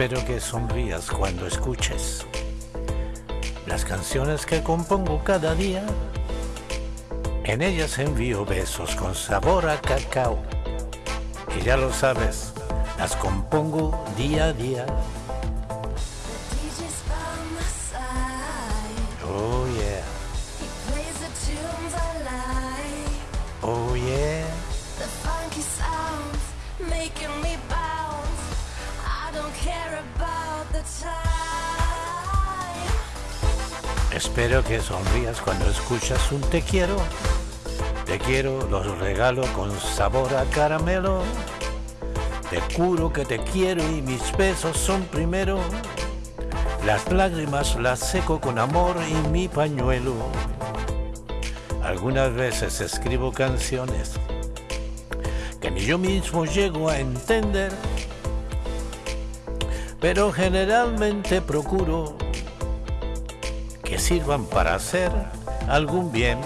Espero que sonrías cuando escuches las canciones que compongo cada día. En ellas envío besos con sabor a cacao. Y ya lo sabes, las compongo día a día. Oh yeah, oh yeah. The funky sounds making me bounce. I don't care Espero que sonrías cuando escuchas un te quiero. Te quiero, los regalo con sabor a caramelo. Te juro que te quiero y mis besos son primero. Las lágrimas las seco con amor y mi pañuelo. Algunas veces escribo canciones que ni yo mismo llego a entender. Pero generalmente procuro que sirvan para hacer algún bien.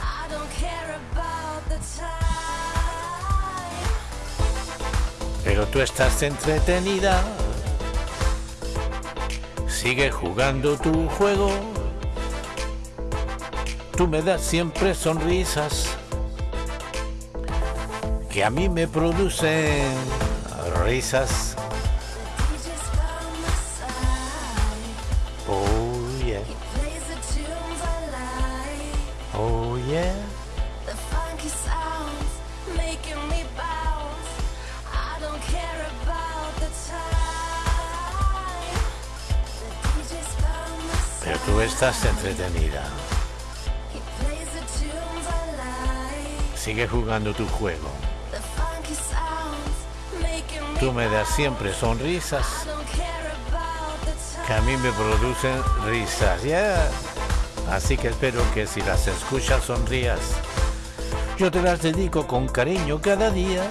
I don't care about the time. Pero tú estás entretenida. Sigue jugando tu juego. Tú me das siempre sonrisas que a mí me producen risas. Oh yeah, oh yeah. The funky sounds making Sigue jugando tu juego. Tú me das siempre sonrisas que a mí me producen risas. Yeah. Así que espero que si las escuchas sonrías. Yo te las dedico con cariño cada día.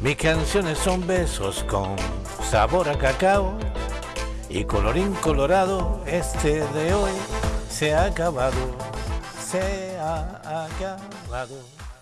Mis canciones son besos con sabor a cacao. Y colorín colorado, este de hoy se ha acabado. Se ha acabado.